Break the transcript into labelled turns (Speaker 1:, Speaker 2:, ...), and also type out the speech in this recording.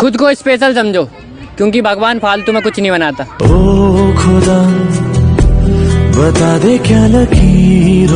Speaker 1: खुद को स्पेशल समझो, क्योंकि भगवान फालतू में कुछ नहीं बनाता।
Speaker 2: ओ खुदा, बता दे क्या लगी